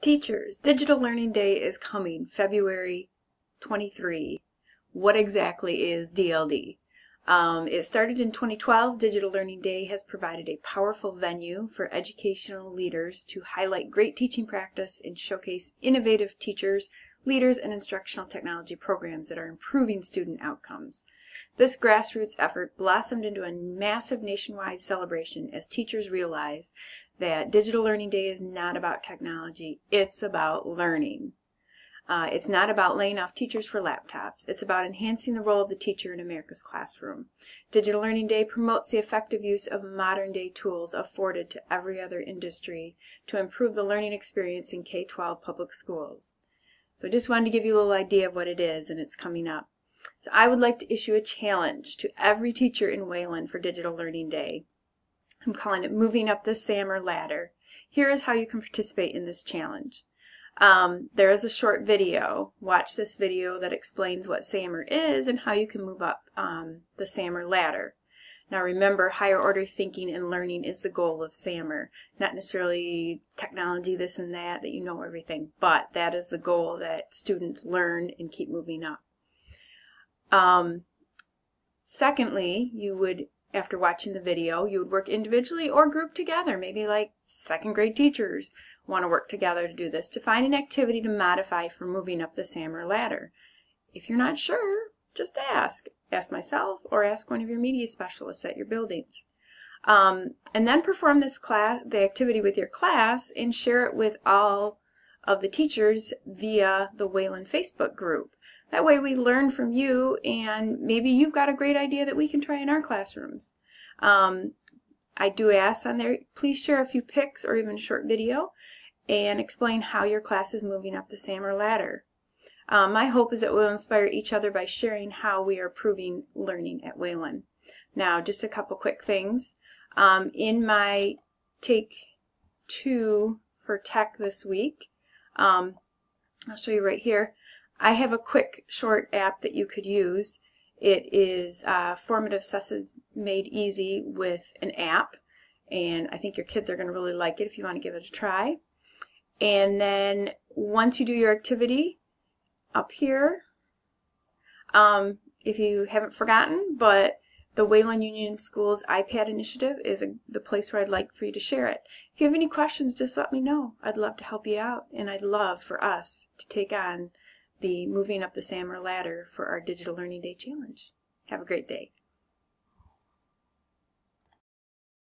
Teachers, Digital Learning Day is coming February 23. What exactly is DLD? Um, it started in 2012. Digital Learning Day has provided a powerful venue for educational leaders to highlight great teaching practice and showcase innovative teachers, leaders, and instructional technology programs that are improving student outcomes. This grassroots effort blossomed into a massive nationwide celebration as teachers realize that Digital Learning Day is not about technology, it's about learning. Uh, it's not about laying off teachers for laptops. It's about enhancing the role of the teacher in America's classroom. Digital Learning Day promotes the effective use of modern day tools afforded to every other industry to improve the learning experience in K-12 public schools. So I just wanted to give you a little idea of what it is and it's coming up. So I would like to issue a challenge to every teacher in Wayland for Digital Learning Day. I'm calling it Moving Up the SAMR Ladder. Here is how you can participate in this challenge. Um, there is a short video. Watch this video that explains what SAMR is and how you can move up um, the SAMR ladder. Now remember, higher order thinking and learning is the goal of SAMR. Not necessarily technology, this and that, that you know everything, but that is the goal that students learn and keep moving up. Um, secondly, you would after watching the video, you would work individually or group together, maybe like second grade teachers want to work together to do this, to find an activity to modify for moving up the SAMR ladder. If you're not sure, just ask. Ask myself or ask one of your media specialists at your buildings. Um, and then perform this class, the activity with your class and share it with all of the teachers via the Wayland Facebook group. That way we learn from you and maybe you've got a great idea that we can try in our classrooms. Um, I do ask on there, please share a few pics or even a short video and explain how your class is moving up the SAMR ladder. Um, my hope is that we'll inspire each other by sharing how we are improving learning at Wayland. Now, just a couple quick things. Um, in my Take Two for Tech this week, um, I'll show you right here, I have a quick short app that you could use. It is uh, Formative Assessments Made Easy with an app and I think your kids are going to really like it if you want to give it a try. And then once you do your activity up here, um, if you haven't forgotten, but the Wayland Union Schools iPad initiative is a, the place where I'd like for you to share it. If you have any questions, just let me know. I'd love to help you out, and I'd love for us to take on the Moving Up the SAMR Ladder for our Digital Learning Day Challenge. Have a great day.